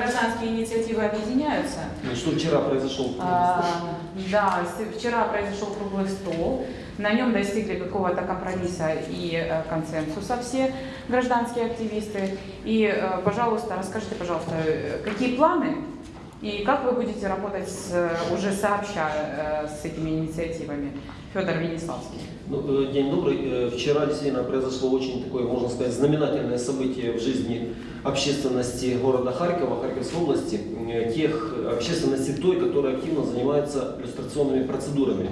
гражданские инициативы объединяются. Ну, Что вчера произошел? А, Да, вчера произошел круглый стол. На нем достигли какого-то компромисса и э, консенсуса все гражданские активисты. И, э, пожалуйста, расскажите, пожалуйста, э, какие планы и как вы будете работать с, э, уже сообща э, с этими инициативами? Федор Венеславский. Ну, э, День добрый. Вчера действительно произошло очень такое, можно сказать, знаменательное событие в жизни общественности города Харькова, Харьковской области, тех общественности той, которая активно занимается иллюстрационными процедурами.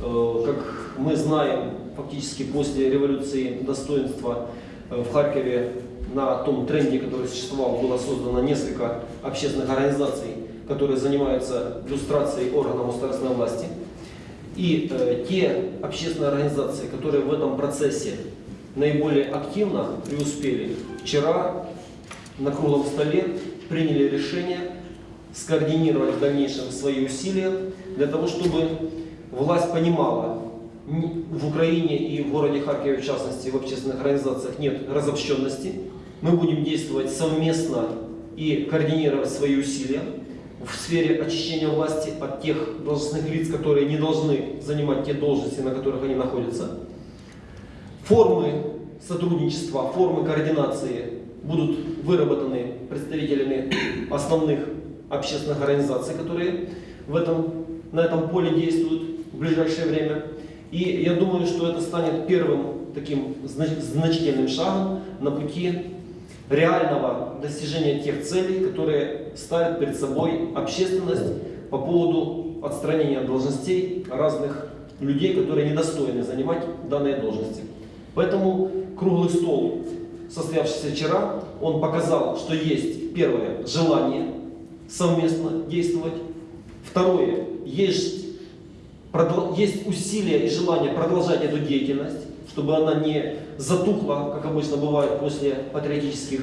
Как мы знаем, фактически после революции достоинства в Харькове на том тренде, который существовал, было создано несколько общественных организаций, которые занимаются иллюстрацией органов государственной власти. И э, те общественные организации, которые в этом процессе наиболее активно преуспели, вчера на круглом столе приняли решение скоординировать в дальнейшем свои усилия для того, чтобы власть понимала, ни- в Украине и в городе Харькове, в частности, в общественных организациях нет разобщенности. Мы будем действовать совместно и координировать свои усилия в сфере очищения власти от тех должностных лиц, которые не должны занимать те должности, на которых они находятся. Формы сотрудничества, формы координации будут выработаны представителями основных общественных организаций, которые в этом, на этом поле действуют в ближайшее время. И я думаю, что это станет первым таким знач- значительным шагом на пути реального достижения тех целей, которые ставит перед собой общественность по поводу отстранения от должностей разных людей, которые недостойны занимать данные должности. Поэтому круглый стол, состоявшийся вчера, он показал, что есть первое желание совместно действовать, второе есть, есть усилия и желание продолжать эту деятельность, чтобы она не затухла, как обычно бывает после патриотических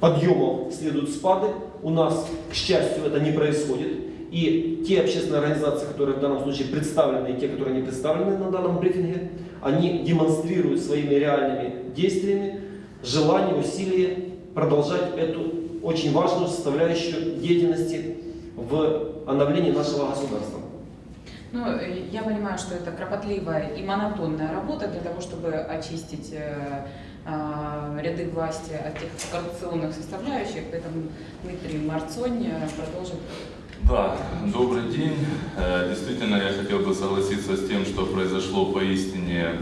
подъемов следуют спады. У нас, к счастью, это не происходит. И те общественные организации, которые в данном случае представлены, и те, которые не представлены на данном брифинге, они демонстрируют своими реальными действиями желание, усилие продолжать эту очень важную составляющую деятельности в обновлении нашего государства. Ну, э, я понимаю, что это кропотливая и монотонная работа для того, чтобы очистить э, а, ряды власти от тех коррупционных составляющих, поэтому Дмитрий Марцонь э, продолжит. Да, добрый день. Действительно, я хотел бы согласиться с тем, что произошло поистине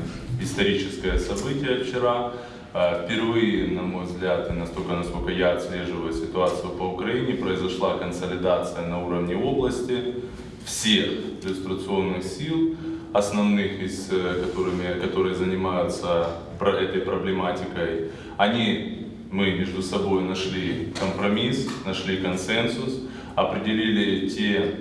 историческое событие вчера. Впервые, на мой взгляд, и настолько, насколько я отслеживаю ситуацию по Украине, произошла консолидация на уровне области всех иллюстрационных сил, основных из э, которыми, которые занимаются про- этой проблематикой. Они, мы между собой нашли компромисс, нашли консенсус, определили те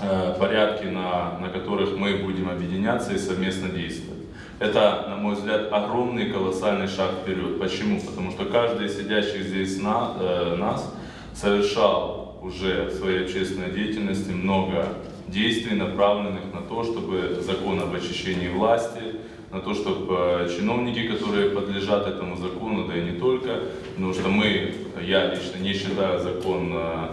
э, порядки, на, на которых мы будем объединяться и совместно действовать. Это, на мой взгляд, огромный колоссальный шаг вперед. Почему? Потому что каждый из сидящих здесь на, э, нас совершал уже в своей общественной деятельности много действий, направленных на то, чтобы закон об очищении власти, на то, чтобы э, чиновники, которые подлежат этому закону, да и не только, потому что мы, я лично не считаю закон э,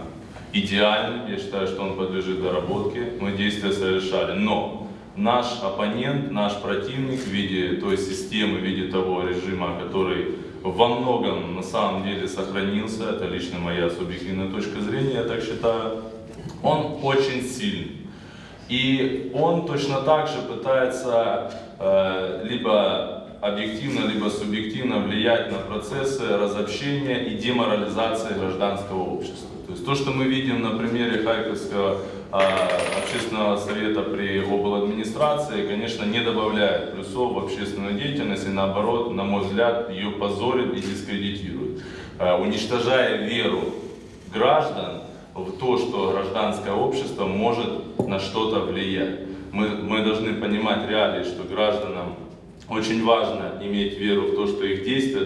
идеальным, я считаю, что он подлежит доработке, мы действия совершали, но наш оппонент, наш противник в виде той системы, в виде того режима, который во многом на самом деле сохранился, это лично моя субъективная точка зрения, я так считаю, он очень сильный. И он точно так же пытается э, либо объективно, либо субъективно влиять на процессы разобщения и деморализации гражданского общества. То есть то, что мы видим на примере Харьковского э, общественного совета при обладминистрации, конечно, не добавляет плюсов в общественную деятельность и наоборот, на мой взгляд, ее позорит и дискредитирует, Э, уничтожая веру граждан в то, что гражданское общество может на что-то влиять. Мы, мы должны понимать реалии, что гражданам очень важно иметь веру в то, что их действия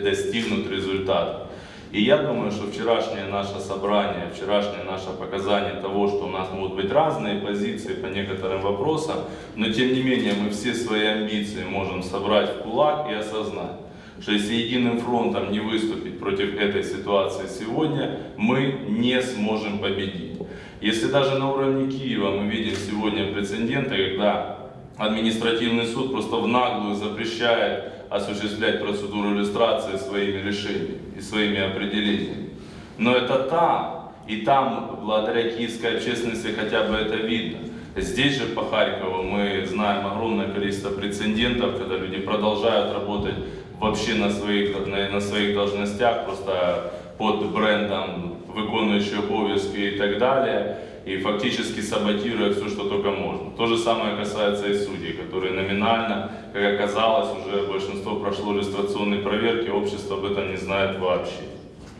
достигнут результата. И я думаю, что вчерашнее наше собрание, вчерашнее наше показание того, что у нас могут быть разные позиции по некоторым вопросам, но тем не менее мы все свои амбиции можем собрать в кулак и осознать, что если единым фронтом не выступить против этой ситуации сегодня, мы не сможем победить. Если даже на уровне Киева мы видим сегодня прецеденты, когда административный суд просто в наглую запрещает осуществлять процедуру иллюстрации своими решениями и своими определениями. Но это там, и там, благодаря киевской общественности, хотя бы это видно. Здесь же по Харькову мы знаем огромное количество прецедентов, когда люди продолжают работать вообще на своих, на, на своих должностях, просто под брендом виконуючи обов'язки и так далее, и фактически саботируя все, что только можно. То же самое касается и судей, которые номинально, как оказалось, уже большинство прошло иллюстрационной проверки, общество об этом не знает вообще.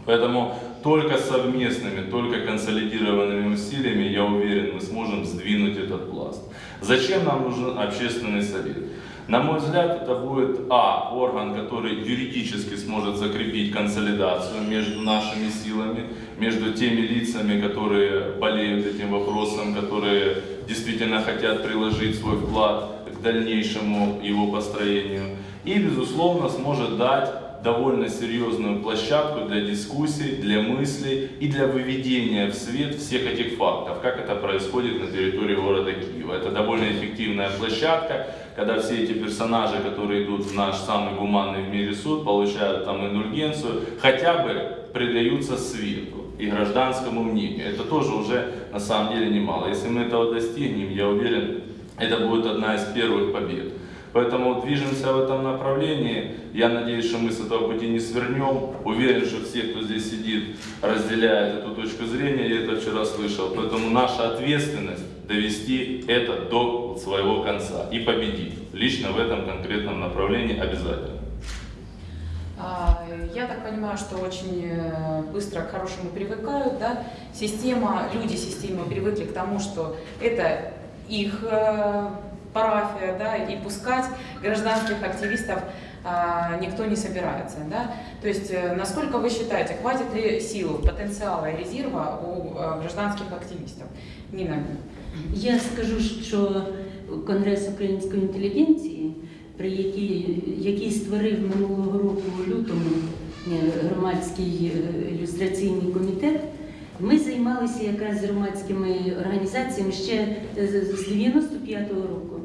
Поэтому только совместными, только консолидированными усилиями, я уверен, мы сможем сдвинуть этот пласт. Зачем нам нужен общественный совет? На мой взгляд, это будет А, орган, который юридически сможет закрепить консолидацию между нашими силами, между теми лицами, которые болеют этим вопросом, которые действительно хотят приложить свой вклад к дальнейшему его построению. И, безусловно, сможет дать довольно серьезную площадку для дискуссий, для мыслей и для выведения в свет всех этих фактов, как это происходит на территории города Киева. Это довольно эффективная площадка, когда все эти персонажи, которые идут в наш самый гуманный в мире суд, получают там индульгенцию, хотя бы предаются свету и гражданскому мнению. Это тоже уже на самом деле немало. Если мы этого достигнем, я уверен, это будет одна из первых побед. Поэтому движемся в этом направлении. Я надеюсь, что мы с этого пути не свернем. Уверен, что все, кто здесь сидит, разделяют эту точку зрения. Я это вчера слышал. Поэтому наша ответственность довести это до своего конца и победить. Лично в этом конкретном направлении обязательно. А, Я так понимаю, что очень э, быстро к хорошему привыкают, да? Система, люди системы привыкли к тому, что это их э, парафия, да, и пускать гражданских активистов а, никто не собирается, да? То есть, э, насколько вы считаете, хватит ли сил, потенциала и резерва у э, гражданских активистов? Нина, Я скажу, що Конгрес української інтелігенції, при якій, який створив минулого року у лютому е, громадський е, ілюстраційний комітет, ми займалися якраз з громадськими організаціями ще з з 95-го року.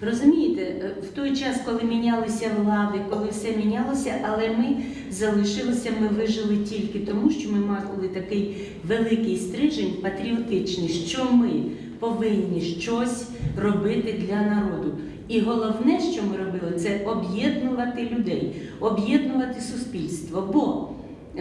Розумієте, е, в той час, коли мінялися влади, коли все мінялося, але ми залишилися, ми вижили тільки тому, що ми мали такий великий стрижень патріотичний, що ми повинні щось робити для народу. І головне, що ми робили, це об'єднувати людей, об'єднувати суспільство. Бо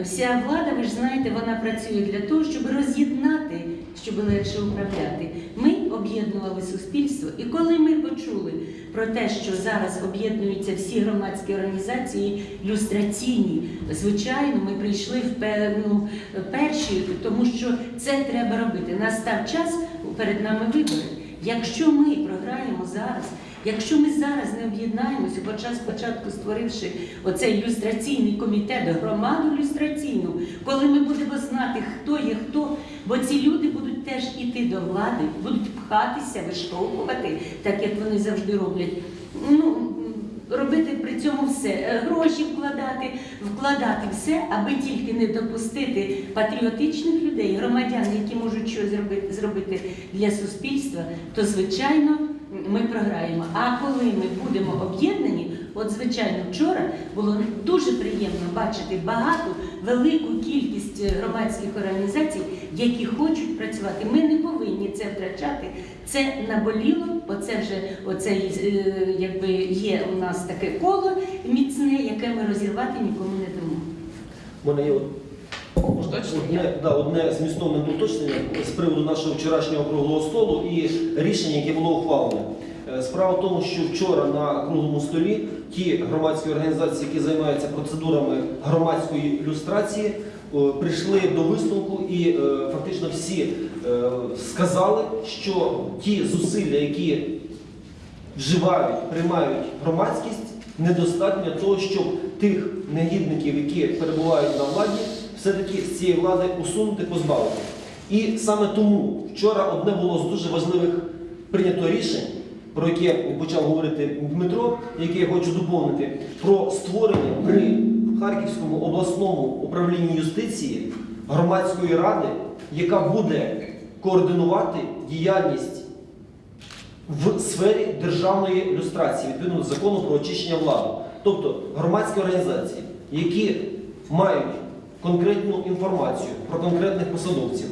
вся влада, ви ж знаєте, вона працює для того, щоб роз'єднати, щоб легше управляти. Ми об'єднували суспільство, і коли ми почули про те, що зараз об'єднуються всі громадські організації люстраційні, звичайно, ми прийшли в певну перші, тому що це треба робити. Настав час перед нами вибори. Якщо ми програємо зараз, якщо ми зараз не об'єднаємося, хоча спочатку створивши оцей ілюстраційний комітет, громаду ілюстраційну, коли ми будемо знати, хто є хто, бо ці люди будуть теж іти до влади, будуть пхатися, виштовхувати, так як вони завжди роблять. Ну, робити при цьому все, Е, гроші вкладати, вкладати все, аби тільки не допустити патріотичних людей, громадян, які можуть щось зробити, зробити для суспільства, то звичайно ми програємо. А коли ми будемо об'єднані, от звичайно, вчора було дуже приємно бачити багату, велику кількість е, громадських організацій, які хочуть працювати. Ми не повинні це втрачати. Це наболіло, бо це вже оцей, е, якби є у нас таке коло міцне, яке ми розірвати нікому не дамо. Мене є? Одне, да, одне змістовне уточнення з приводу нашого вчорашнього круглого столу і рішення, яке було ухвалене. Е, Справа в тому, що вчора на круглому столі ті громадські організації, які займаються процедурами громадської люстрації, прийшли до висновку і е, фактично всі е, сказали, що ті зусилля, які вживають, приймають громадськість, недостатньо того, щоб тих негідників, які перебувають на владі, все-таки з цієї влади усунути, позбавити. І саме тому вчора одне було з дуже важливих прийнято рішень про яке почав говорити Дмитро, яке я хочу доповнити, про створення при Харківському обласному управлінні юстиції громадської ради, яка буде координувати діяльність в сфері державної люстрації відповідно до закону про очищення влади. Тобто громадські організації, які мають конкретну інформацію про конкретних посадовців,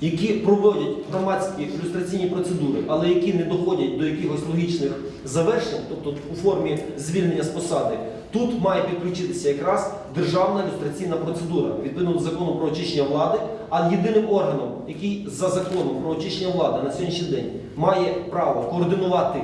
які проводять громадські люстраційні процедури, але які не доходять до якихось логічних завершень, тобто у формі звільнення з посади, тут має підключитися якраз державна люстраційна процедура відповідно до закону про очищення влади. А єдиним органом, який за законом про очищення влади на сьогоднішній день має право координувати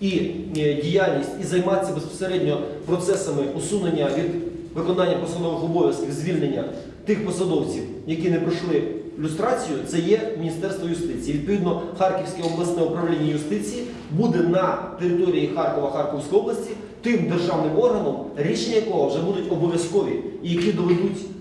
і е, діяльність, і займатися безпосередньо процесами усунення від виконання посадових обов'язків, звільнення тих посадовців, які не пройшли люстрацію, це є Міністерство юстиції. Відповідно, Харківське обласне управління юстиції буде на території Харкова Харківської області тим державним органом, рішення якого вже будуть обов'язкові і які доведуть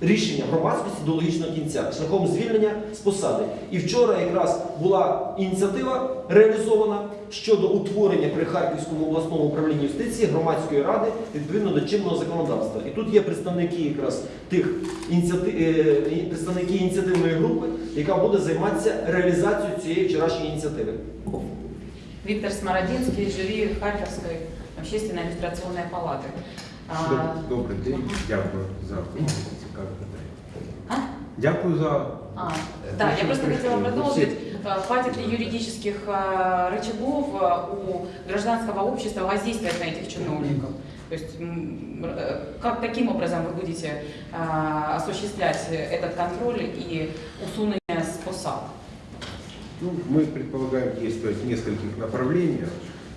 рішення громадськості до логічного кінця шляхом звільнення з посади. І вчора якраз була ініціатива реалізована щодо утворення при Харківському обласному управлінні юстиції громадської ради відповідно до чинного законодавства. І тут є представники якраз тих ініціати... е, представники ініціативної групи, яка буде займатися реалізацією цієї вчорашньої ініціативи. Виктор Смородинский, жюри Харьковской общественной иллюстрационной палаты. А, Доб- Добрий день, дякую за цікаве питання. А? Дякую за А, да, я просто хотела продолжить. А, Хватит ли юридических а, рычагов а, у гражданского общества воздействовать на этих чиновников? То есть э, как таким образом вы будете а, осуществлять этот контроль и усунение с посад? Ну, мы предполагаем действовать в нескольких направлениях.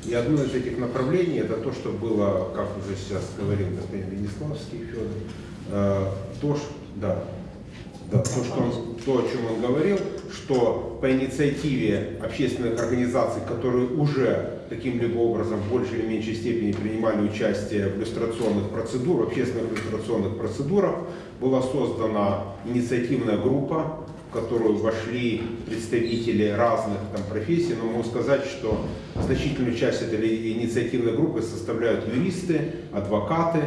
И одно из этих направлений это то, что было, как уже сейчас говорил господин Венеславский Федор, то, ш- да, да, то, что он, то, о чем он говорил, что по инициативе общественных организаций, которые уже каким-либо образом в большей или меньшей степени принимали участие в иллюстрационных процедурах, общественных иллюстрационных процедурах, была создана инициативная группа, в которую вошли представители разных там, профессий, но могу сказать, что значительную часть этой инициативной группы составляют юристы, адвокаты.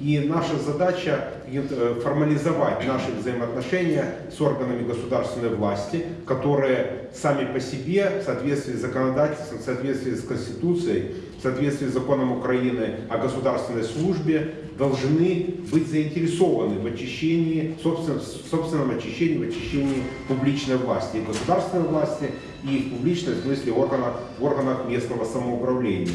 И наша задача э, формализовать наши взаимоотношения с органами государственной власти, которые сами по себе в соответствии с законодательством, в соответствии с Конституцией, в соответствии с законом Украины о государственной службе должны быть заинтересованы в очищении, собственно, в собственном очищении, в очищении публичной власти, и государственной власти, и в публичной, в смысле органах, в органах местного самоуправления.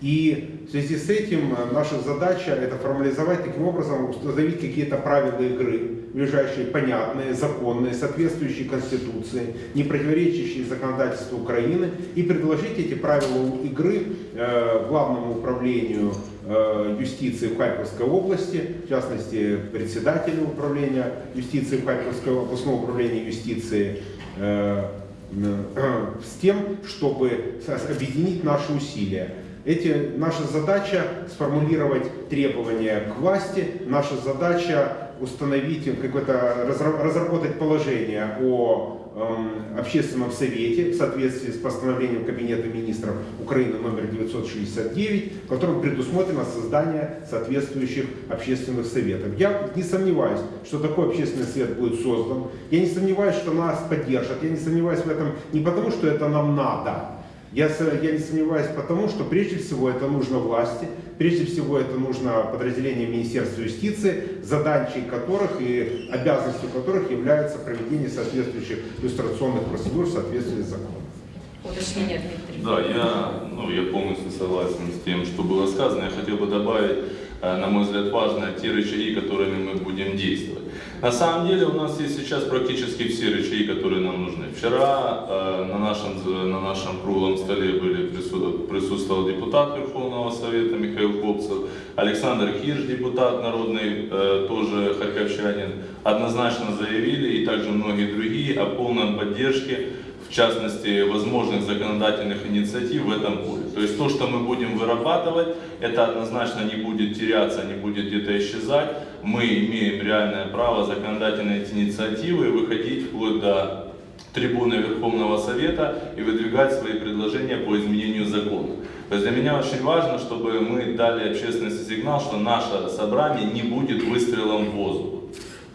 И в связи с этим э, наша задача это формализовать таким образом, установить какие-то правила игры, ближайшие, понятные, законные, соответствующие Конституции, не противоречащие законодательству Украины, и предложить эти правила игры э, главному управлению э, юстиции в Харьковской области, в частности, председателю управления юстиции в Харьковской областного управления юстиции, э, э, с тем, чтобы объединить наши усилия. Эти, наша задача сформулировать требования к власти, наша задача установить какое-то, разра- разработать положение о эм, общественном совете в соответствии с постановлением Кабинета министров Украины номер 969, в котором предусмотрено создание соответствующих общественных советов. Я не сомневаюсь, что такой общественный совет будет создан. Я не сомневаюсь, что нас поддержат. Я не сомневаюсь в этом не потому, что это нам надо, я, я не сомневаюсь потому, что прежде всего это нужно власти, прежде всего это нужно подразделение Министерства юстиции, задачей которых и обязанностью которых является проведение соответствующих иллюстрационных процедур в соответствии с законом. Уточнение, Дмитрий. Да, я, ну, я полностью согласен с тем, что было сказано. Я хотел бы добавить, э, на мой взгляд, важно те рычаги, которыми мы будем действовать. На самом деле у нас есть сейчас практически все рычаги, которые нам нужны. Вчера э, на, нашем, на нашем круглом столе были прису- присутствовал депутат Верховного Совета Михаил Копцев, Александр Хирш, депутат народный, э, тоже харьковчанин, однозначно заявили, и также многие другие, о полной поддержке в частности, возможных законодательных инициатив в этом поле. То есть то, что мы будем вырабатывать, это однозначно не будет теряться, не будет где-то исчезать. Мы имеем реальное право законодательной инициативы выходить вплоть до трибуны Верховного Совета и выдвигать свои предложения по изменению закона. То есть для меня очень важно, чтобы мы дали общественности сигнал, что наше собрание не будет выстрелом в воздух.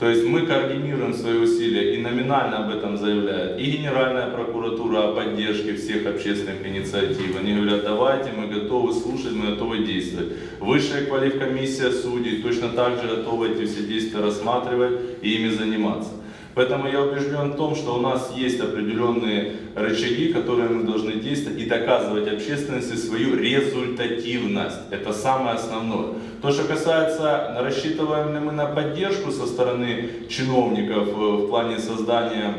То есть мы координируем свои усилия и номинально об этом заявляет и Генеральная прокуратура о поддержке всех общественных инициатив. Они говорят, давайте, мы готовы слушать, мы готовы действовать. Высшая квалифкомиссия судей точно так же готова эти все действия рассматривать и ими заниматься. Поэтому я убежден в том, что у нас есть определенные рычаги, которые мы должны действовать и доказывать общественности свою результативность. Это самое основное. То, что касается, рассчитываем ли мы на поддержку со стороны чиновников э, в плане создания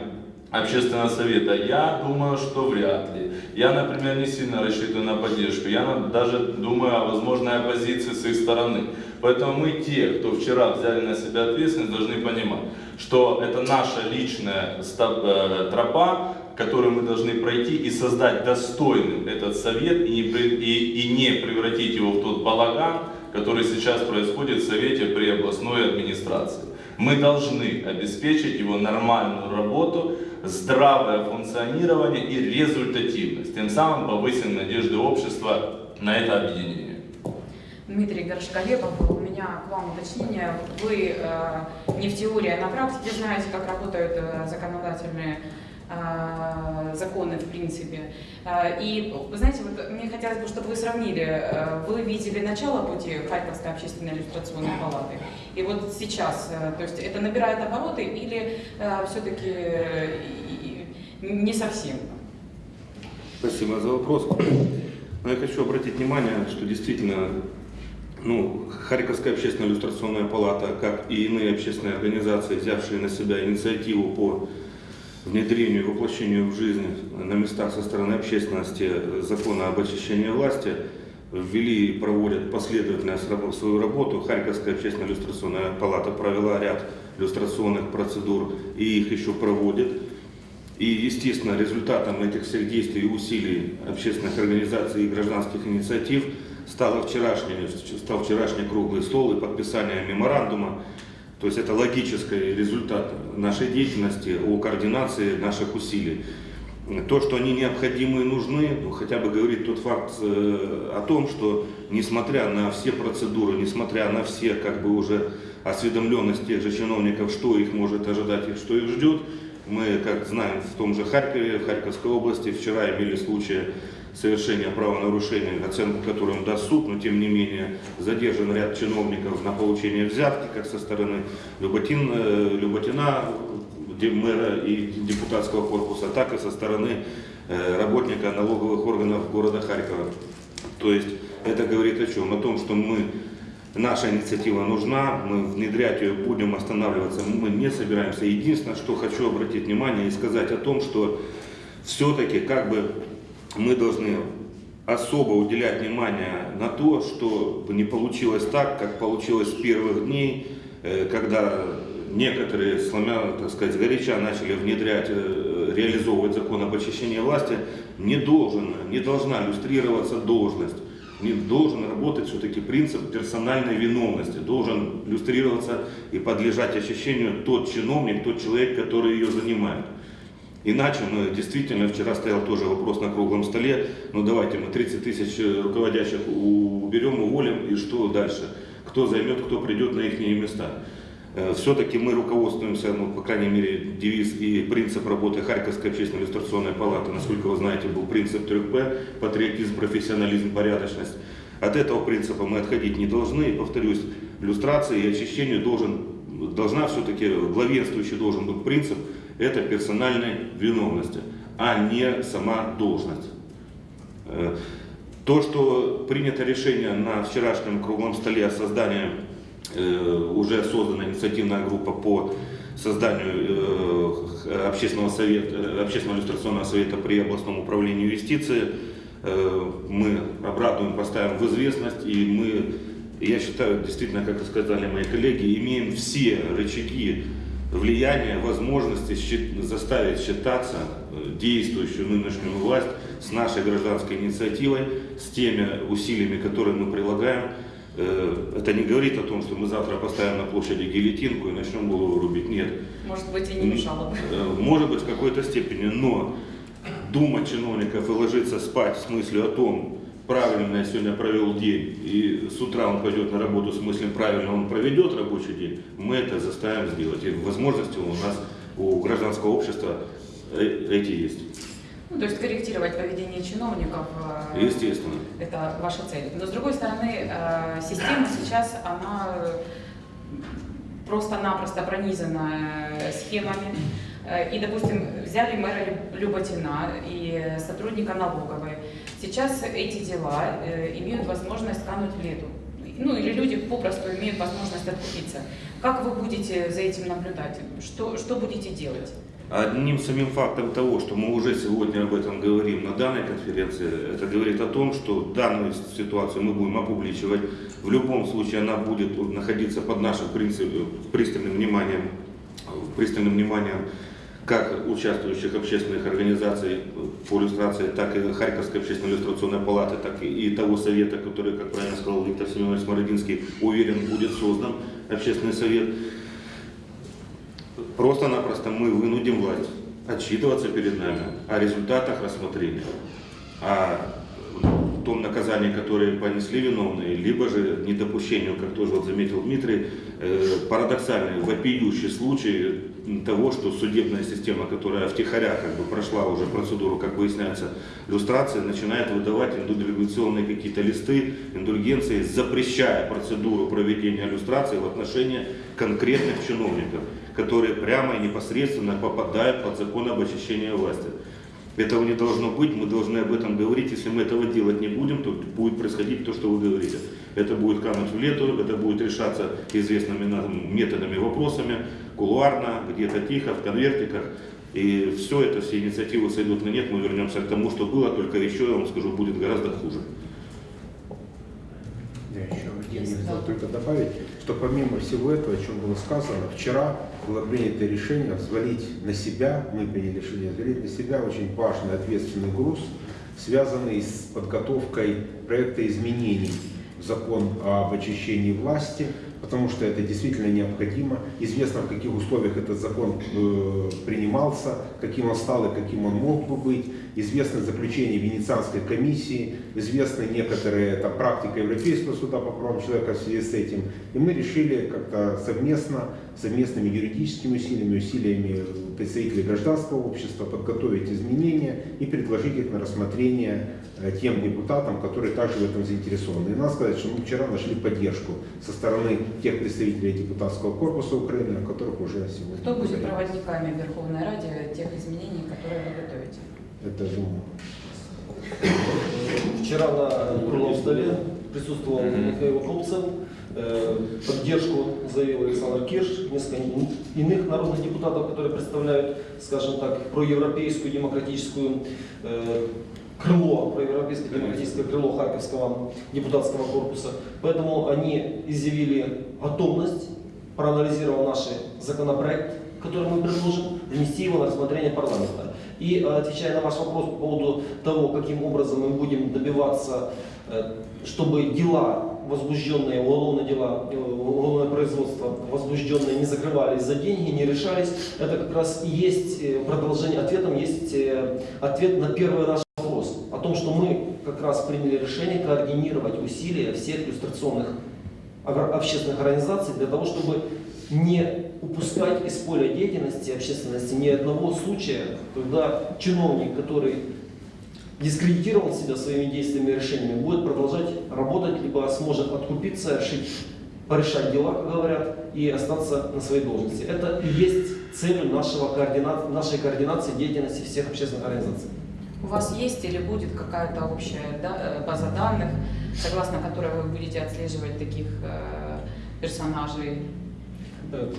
общественного совета, я думаю, что вряд ли. Я, например, не сильно рассчитываю на поддержку. Я даже думаю о возможной оппозиции с их стороны. Поэтому мы, те, кто вчера взяли на себя ответственность, должны понимать, что это наша личная э, тропа, которую мы должны пройти и создать достойным этот совет и не, и- и не превратить его в тот балаган, который сейчас происходит в Совете при областной администрации. Мы должны обеспечить его нормальную работу, здравое функционирование и результативность. Тем самым повысим надежды общества на это объединение. Дмитрий Горшковепов, у меня к вам уточнение. Вы э, не в теории, а на практике знаете, как работают э, законодательные законы в принципе. Э, И, вы знаете, вот мне хотелось бы, чтобы вы сравнили, э, вы видели начало пути Харьковской общественной иллюстрационной палаты, и вот сейчас, то есть это набирает обороты или все-таки не совсем? Спасибо за вопрос. Но я хочу обратить внимание, что действительно ну, Харьковская общественная иллюстрационная палата, как и иные общественные организации, взявшие на себя инициативу по внедрению воплощению в жизнь на местах со стороны общественности закона об очищении власти, ввели и проводят последовательно свою работу. Харьковская общественная иллюстрационная палата провела ряд иллюстрационных процедур и их еще проводит. И, естественно, результатом этих всех действий и усилий общественных организаций и гражданских инициатив стало вчерашний, стал вчерашний круглый стол и подписание меморандума. То есть это логический результат нашей деятельности о координации наших усилий. То, что они необходимы и нужны, ну, хотя бы говорит тот факт э, о том, что несмотря на все процедуры, несмотря на все как бы уже осведомленность тех же чиновников, что их может ожидать и что их ждет, мы, как знаем, в том же Харькове, в Харьковской области вчера имели случаи совершения правонарушений, оценку которым даст суд, но тем не менее задержан ряд чиновников на получение взятки, как со стороны Люботин, э, Люботина, мэра и депутатского корпуса, так и со стороны э, работника налоговых органов города Харькова. То есть это говорит о чем? О том, что мы Наша инициатива нужна, мы внедрять ее будем, останавливаться мы не собираемся. Единственное, что хочу обратить внимание и сказать о том, что все-таки как бы мы должны особо уделять внимание на то, чтобы не получилось так, как получилось с первых дней, э, когда некоторые, сломя, так сказать, горяча начали внедрять, э, реализовывать закон об очищении власти, не должен, не должна иллюстрироваться должность не должен работать все-таки принцип персональной виновности. Должен иллюстрироваться и подлежать ощущению тот чиновник, тот человек, который ее занимает. Иначе мы действительно, вчера стоял тоже вопрос на круглом столе, ну давайте мы 30 тысяч руководящих уберем, уволим, и что дальше? Кто займет, кто придет на их места? Все-таки мы руководствуемся, ну, по крайней мере, девиз и принцип работы Харьковской общественной иллюстрационной палаты, насколько вы знаете, был принцип 3П, патриотизм, профессионализм, порядочность. От этого принципа мы отходить не должны. И, повторюсь, иллюстрации и очищению должен, должна все-таки, главенствующий должен быть принцип, это персональной виновности, а не сама должность. Э, То, что принято решение на вчерашнем круглом столе о создании Э, уже создана инициативная группа по созданию э, общественного, совета, общественного иллюстрационного совета при областном управлении юстиции. Мы обрадуем, поставим в известность, и мы, я считаю, действительно, как и сказали мои коллеги, имеем все рычаги влияния, возможности заставить считаться действующую нынешнюю власть с нашей гражданской инициативой, с теми усилиями, которые мы прилагаем Э, Это не говорит о том, что мы завтра поставим на площади гильотинку и начнем голову рубить. Нет. Может быть, и не мешало бы. Э, Может быть, в какой-то степени, но думать чиновников и ложиться спать с мыслью о том, правильно я сегодня провел день, и с утра он пойдет на работу с мыслью, правильно он проведет рабочий день, мы это заставим сделать. И возможности у нас, у гражданского общества э, эти есть. Ну, то есть корректировать поведение чиновников. э, Естественно. Это ваша цель. Но с другой стороны, э, система сейчас, она просто-напросто пронизана схемами. И, допустим, взяли мэра Лю- Люботина и сотрудника налоговой. Сейчас эти дела э, имеют возможность кануть в лету. Ну, или люди попросту имеют возможность откупиться. Как вы будете за этим наблюдать? Что, что будете делать? Одним самим фактом того, что мы уже сегодня об этом говорим на данной конференции, это говорит о том, что данную ситуацию мы будем опубличивать. В любом случае она будет находиться под нашим пристальным вниманием, пристальным вниманием как участвующих общественных организаций по иллюстрации, так и Харьковской общественной иллюстрационной палаты, так и, того совета, который, как правильно сказал Виктор Семенович Смородинский, уверен, будет создан общественный совет. Просто-напросто мы вынудим власть отчитываться перед нами о результатах рассмотрения, о том наказании, которое понесли виновные, либо же недопущению, как тоже вот заметил Дмитрий, э, парадоксальный, вопиющий случай того, что судебная система, которая втихаря как бы прошла уже процедуру, как выясняется, иллюстрации, начинает выдавать индульгационные какие-то листы, индульгенции, запрещая процедуру проведения иллюстрации в отношении конкретных чиновников, которые прямо и непосредственно попадают под закон об очищении власти. Этого не должно быть, мы должны об этом говорить. Если мы этого делать не будем, то будет происходить то, что вы говорите. Это будет кануть в лету, это будет решаться известными нам методами, вопросами, кулуарно, где-то тихо, в конвертиках. И все это, все инициативы сойдут на нет, мы вернемся к тому, что было, только еще, я вам скажу, будет гораздо хуже. Я еще хотел только добавить, что помимо всего этого, о чем было сказано, вчера было принято решение взвалить на себя, мы приняли решение взвалить на себя очень важный ответственный груз, связанный с подготовкой проекта изменений. В закон об очищении власти, потому что это действительно необходимо. Известно, в каких условиях этот закон э, принимался, каким он стал и каким он мог бы быть. Известно заключение Венецианской комиссии, известна некоторая это, практика Европейского суда по правам человека в связи с этим. И мы решили как-то совместно, совместными юридическими усилиями, усилиями представителей гражданского общества подготовить изменения и предложить их на рассмотрение э, тем депутатам, которые также в этом заинтересованы. И надо сказать, что мы вчера нашли поддержку со стороны тех представителей депутатского корпуса Украины, о которых уже сегодня Кто будет говорили. проводниками в Верховной Раде тех изменений, которые вы готовите? Это думаю. Вчера на круглом столе присутствовал. Михаил Колцев, э, поддержку заявил Александр Кирш, несколько иных народных депутатов, которые представляют, скажем так, проевропейскую демократическую э, крыло, проевропейское демократическое крыло Харьковского депутатского корпуса. Поэтому они изъявили готовность, проанализировав наш законопроект, который мы предложим, внести его на рассмотрение парламента. И э, отвечая на ваш вопрос по поводу того, каким образом мы будем добиваться, э, чтобы дела, возбужденные, уголовные дела, э, уголовное производство, возбужденные не закрывались за деньги, не решались, это как раз и есть продолжение, ответом есть ответ на первый наш вопрос. О том, что мы как раз приняли решение координировать усилия всех иллюстрационных общественных организаций для того, чтобы не упускать из поля деятельности общественности ни одного случая, когда чиновник, который дискредитировал себя своими действиями и решениями, будет продолжать работать, либо сможет откупиться, решить, порешать дела, как говорят, и остаться на своей должности. Это и есть целью нашего координа... нашей координации деятельности всех общественных организаций. У вас есть или будет какая-то общая да, э, база данных, согласно которой вы будете отслеживать таких э, персонажей,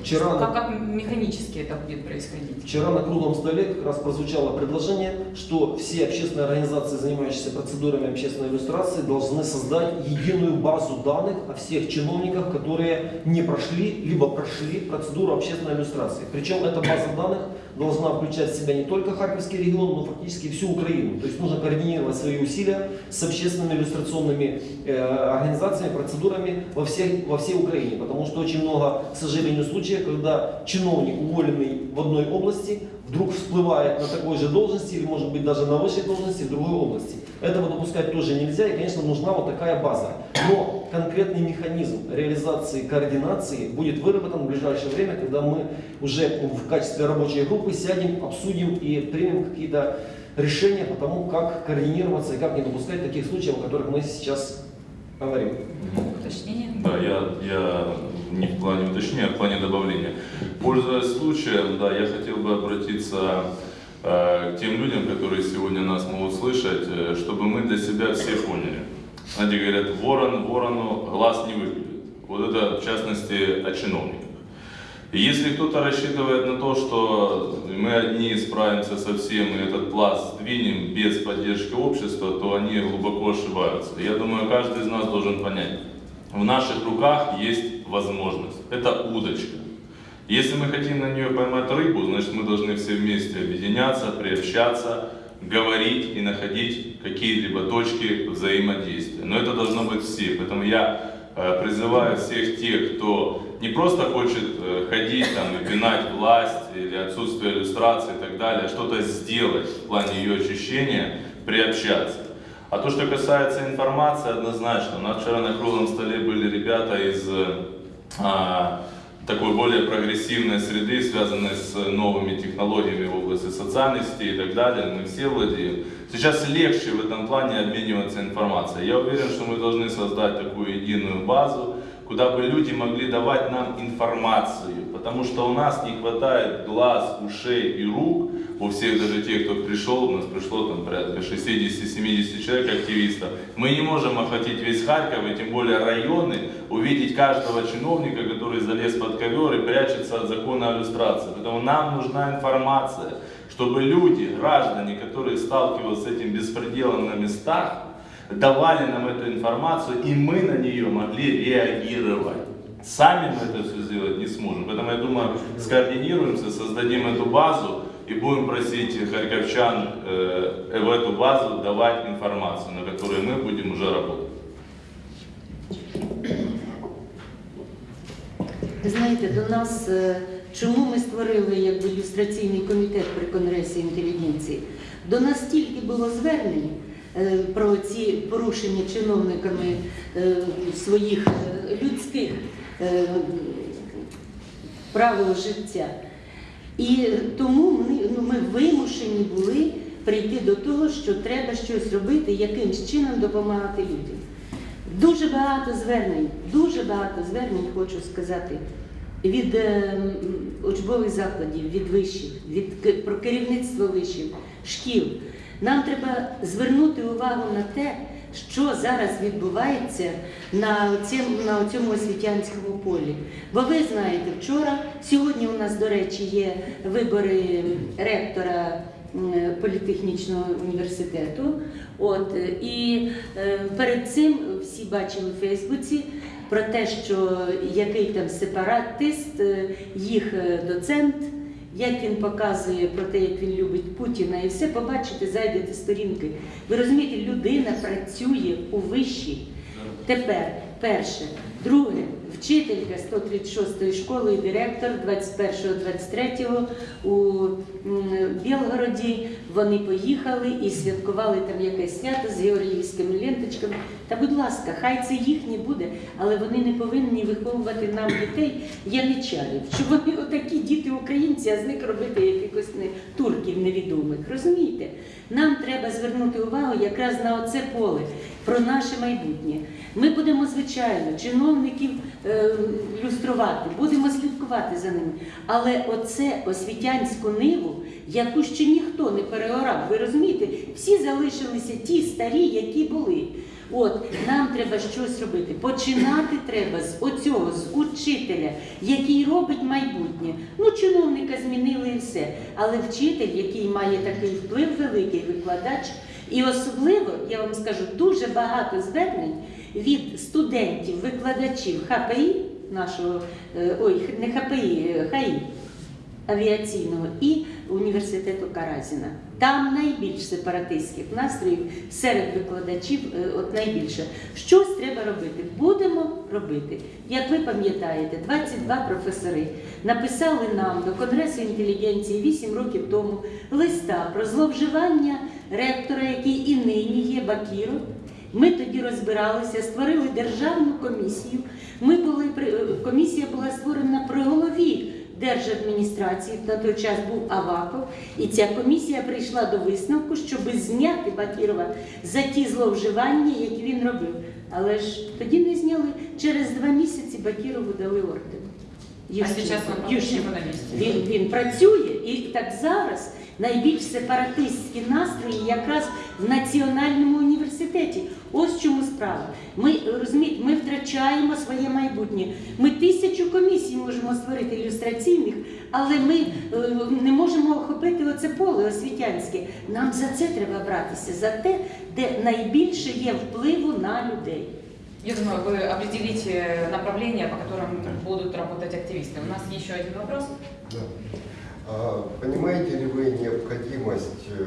Вчера, Как, как механически это будет происходить? вчера на круглом столе как раз прозвучало предложение, что все общественные организации, занимающиеся процедурами общественной иллюстрации, должны создать единую базу данных о всех чиновниках, которые не прошли, либо прошли процедуру общественной иллюстрации. Причем эта база данных должна включать в себя не только Харьковский регион, но фактически всю Украину. То есть нужно координировать свои усилия с общественными иллюстрационными э, организациями, процедурами во, всех, во всей Украине. Потому что очень много, к сожалению, случаев, когда чиновник, уволенный в одной области, вдруг всплывает на такой же должности или, может быть, даже на высшей должности в другой области. Этого допускать тоже нельзя, и, конечно, нужна вот такая база. Но конкретный механизм реализации координации будет выработан в ближайшее время, когда мы уже в качестве рабочей группы сядем, обсудим и примем какие-то решения по тому, как координироваться и как не допускать таких случаев, о которых мы сейчас говорим. Уточнение? Да, я, я не в плане уточнения, а в плане добавления. Пользуясь случаем, да, я хотел бы обратиться к тем людям, которые сегодня нас могут слышать, э, чтобы мы для себя все поняли. Знаете, говорят, ворон ворону глаз не выглядит. Вот это, в частности, о чиновниках. И если кто-то рассчитывает на то, что мы одни справимся со всем и этот пласт сдвинем без поддержки общества, то они глубоко ошибаются. Я думаю, каждый из нас должен понять, в наших руках есть возможность. Это удочка. Если мы хотим на нее поймать рыбу, значит мы должны все вместе объединяться, приобщаться, говорить и находить какие-либо точки взаимодействия. Но это должно быть все. Поэтому я э, призываю всех тех, кто не просто хочет э, ходить там и пинать власть или отсутствие иллюстрации и так далее, а что-то сделать в плане ее очищения, приобщаться. А то, что касается информации, однозначно. У нас вчера на круглом столе были ребята из э, а, такой более прогрессивной среды, связанной с новыми технологиями в области социальных сетей и так далее. Мы все владеем. Сейчас легче в этом плане обмениваться информацией. Я уверен, что мы должны создать такую единую базу, куда бы люди могли давать нам информацию, потому что у нас не хватает глаз, ушей и рук, у всех даже тех, кто пришел, у нас пришло там порядка 60-70 человек активистов, мы не можем охватить весь Харьков, и тем более районы, увидеть каждого чиновника, который залез под ковер и прячется от закона о иллюстрации. Поэтому нам нужна информация, чтобы люди, граждане, которые сталкиваются с этим беспределом на местах, давали нам эту информацию, и мы на нее могли реагировать. Сами мы это все сделать не сможем. Поэтому я думаю, скоординируемся, создадим эту базу и будем просить харьковчан э, в эту базу давать информацию, на которой мы будем уже работать. Ви знаєте, до нас е, чому ми створили якби ілюстраційний комітет при Конгресі інтелігенції? До нас стільки було звернень е, про ці порушення чиновниками е, своїх е, людських е, правил життя. І тому ми, ну, ми вимушені були прийти до того, що треба щось робити, якимсь чином допомагати людям. Дуже багато звернень, дуже багато звернень, хочу сказати, від е, учбових закладів, від вишів, від про керівництво вишів, шкіл. Нам треба звернути увагу на те, що зараз відбувається на цьому, на цьому освітянському полі. Бо ви знаєте, вчора, сьогодні у нас, до речі, є вибори ректора політехнічного університету. От, е, і е, перед цим всі бачили в Фейсбуці про те, що який там сепаратист, е, їх е, доцент, як він показує про те, як він любить Путіна, і все побачите, зайдете сторінки. Ви розумієте, людина працює у вищій. Тепер перше, друге, вчителька 136-ї школи і директор 21-23 у Білгороді. Вони поїхали і святкували там якесь свято з георгіївськими ленточками. Та будь ласка, хай це їхнє буде, але вони не повинні виховувати нам дітей яничарів, щоб вони отакі діти українці, а з них робити якихось не турків невідомих. Розумієте? Нам треба звернути увагу якраз на оце поле про наше майбутнє. Ми будемо, звичайно, чиновників е, люструвати, будемо слідкувати за ними. Але оце освітянську ниву, яку ще ніхто не переорав, ви розумієте, всі залишилися ті старі, які були. От нам треба щось робити. Починати треба з оцього, з учителя, який робить майбутнє. Ну, чиновника змінили і все. Але вчитель, який має такий вплив великий викладач, і особливо, я вам скажу, дуже багато звернень від студентів, викладачів ХПІ нашого, е, ой, не ХПІ, е, ХАІ авіаційного і університету Каразіна. Там найбільш сепаратистських настроїв серед викладачів, е, от найбільше. Щось треба робити. Будемо робити. Як ви пам'ятаєте, 22 професори написали нам до Конгресу інтелігенції 8 років тому листа про зловживання ректора, який і нині є Бакіров. Ми тоді розбиралися, створили державну комісію. Ми були е, комісія була створена при голові держадміністрації. На той час був Аваков, і ця комісія прийшла до висновку, щоб зняти Бакірова за ті зловживання, які він робив. Але ж тоді не зняли. Через два місяці Бакірову дали орден. А Ющенко. он Ющенко. Він, він працює і так зараз найбільш сепаратистські настрої якраз в національному університеті. Ось чому справа. Ми розумієте, ми втрачаємо своє майбутнє. Ми тисячу комісій можемо створити ілюстраційних, але ми е, не можемо охопити оце поле освітянське. Нам за це треба братися, за те, де найбільше є впливу на людей. Я думаю, вы определите направления, по которым будут работать активисты. У нас еще один вопрос. Да. А Понимаете ли вы необходимость э,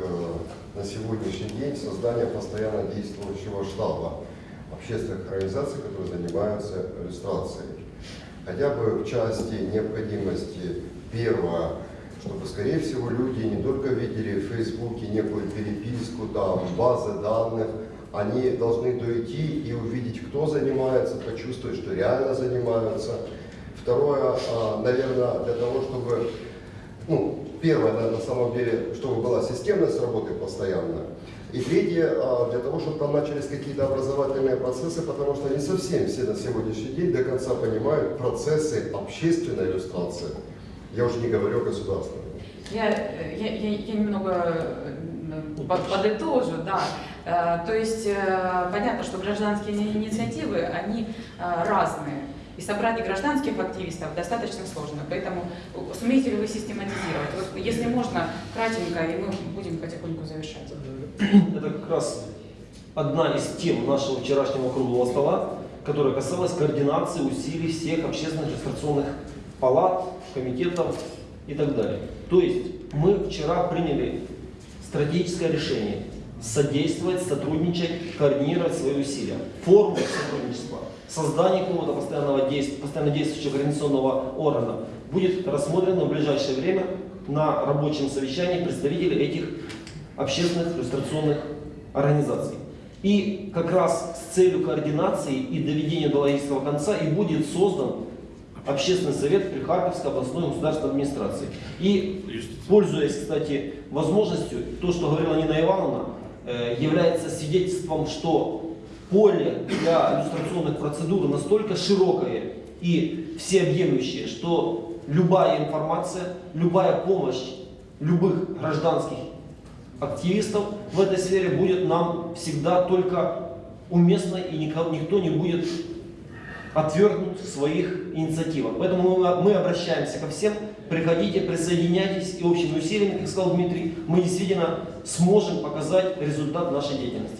на сегодняшний день создания постоянно действующего штаба общественных организаций, которые занимаются иллюстрацией? Хотя бы в части необходимости первое, чтобы, скорее всего, люди не только видели в Фейсбуке некую переписку, там, базы данных, они должны дойти и увидеть, кто занимается, почувствовать, что реально занимаются. Второе, а, наверное, для того, чтобы, ну, первое, на, на самом деле, чтобы была системность работы постоянно. И третье, а, для того, чтобы там начались какие-то образовательные процессы, потому что не совсем все на сегодняшний день до конца понимают процессы общественной иллюстрации. Я уже не говорю о государственной. Я, я, я, я немного под- подытожу, да. Э, То есть э, понятно, что гражданские ини- инициативы, они э, разные. И собрать гражданских активистов достаточно сложно. Поэтому э, сумеете ли вы систематизировать? Вот, если можно, кратенько, и мы будем потихоньку завершать. Это как раз одна из тем нашего вчерашнего круглого стола, которая касалась координации усилий всех общественных регистрационных палат, комитетов и так далее. То есть мы вчера приняли стратегическое решение содействовать, сотрудничать, координировать свои усилия. Формы сотрудничества, создание какого-то постоянного действия, постоянно действующего координационного органа будет рассмотрено в ближайшее время на рабочем совещании представителей этих общественных иллюстрационных организаций. И как раз с целью координации и доведения до логического конца и будет создан общественный совет при Харьковской областной государственной администрации. И пользуясь, кстати, возможностью, то, что говорила Нина Ивановна, э, является свидетельством, что поле для иллюстрационных процедур настолько широкое и всеобъемлющее, что любая информация, любая помощь любых гражданских активистов в этой сфере будет нам всегда только уместно и никто не будет отвергнут своих инициативах. Поэтому мы, обращаемся ко всем, приходите, присоединяйтесь и общими усилиями, как сказал Дмитрий, мы действительно сможем показать результат нашей деятельности.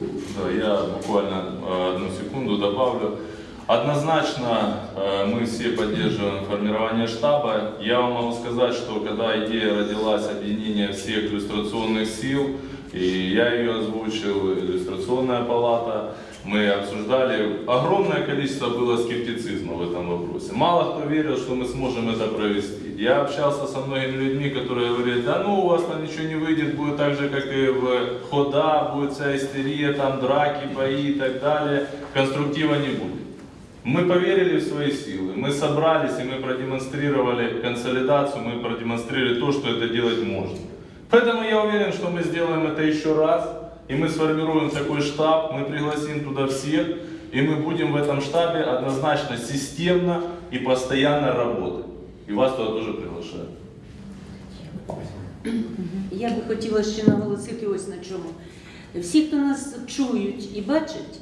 Да, я буквально э, одну секунду добавлю. Однозначно э, мы все поддерживаем формирование штаба. Я вам могу сказать, что когда идея родилась объединения всех иллюстрационных сил, и я ее озвучил, иллюстрационная палата, мы обсуждали, огромное количество было скептицизма в этом вопросе. Мало кто верил, что мы сможем это провести. Я общался со многими людьми, которые говорили, да ну у вас там ничего не выйдет, будет так же, как и в хода, будет вся истерия, там драки, бои и так далее. Конструктива не будет. Мы поверили в свои силы, мы собрались и мы продемонстрировали консолидацию, мы продемонстрировали то, что это делать можно. Поэтому я уверен, что мы сделаем это еще раз, и мы сформируем такой штаб, мы пригласим туда всех, и мы будем в этом штабе однозначно системно и постоянно работать. И вас туда тоже приглашаю. Я би хотіла ще наголосити ось на чому. всі, хто нас чують і бачать,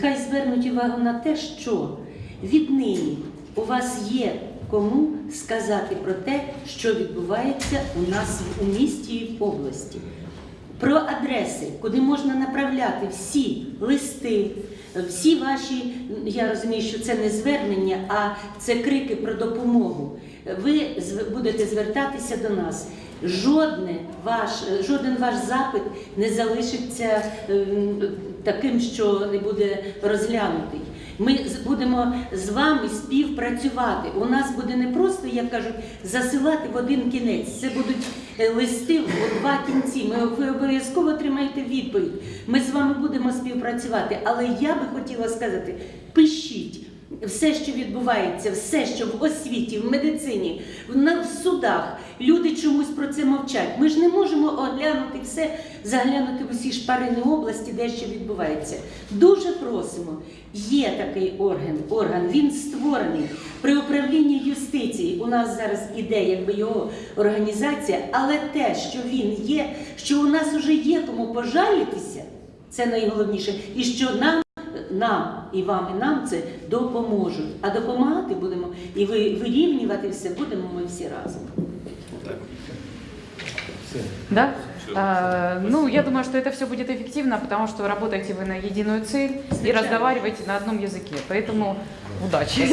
хай звернуть увагу на те, що віднині у вас є кому сказати про те, що відбувається у нас у місті і в області. Про адреси, куди можна направляти всі листи, всі ваші, я розумію, що це не звернення, а це крики про допомогу. Ви будете звертатися до нас. Жодне ваш, жоден ваш запит не залишиться ем, таким, що не буде розглянутий. Ми будемо з вами співпрацювати. У нас буде не просто, як кажуть, засилати в один кінець. Це будуть е, листи в два кінці. Ми ви обов'язково отримаєте відповідь. Ми з вами будемо співпрацювати. Але я би хотіла сказати: пишіть. Все, що відбувається, все, що в освіті, в медицині, в, судах, люди чомусь про це мовчать. Ми ж не можемо оглянути все, заглянути в усі шпарини області, де що відбувається. Дуже просимо. Є такий орган, орган, він створений при управлінні юстиції. У нас зараз іде якби його організація, але те, що він є, що у нас вже є кому пожалітися, це найголовніше, і що нам нам і вам, і нам це допоможуть. А допомагати будемо і ви вирівнювати все будемо ми всі разом. Да? Всё. А, ну, я думаю, что это все будет эффективно, потому что работаете вы на единую цель и Звичайно. разговариваете на одном языке. Поэтому удачи.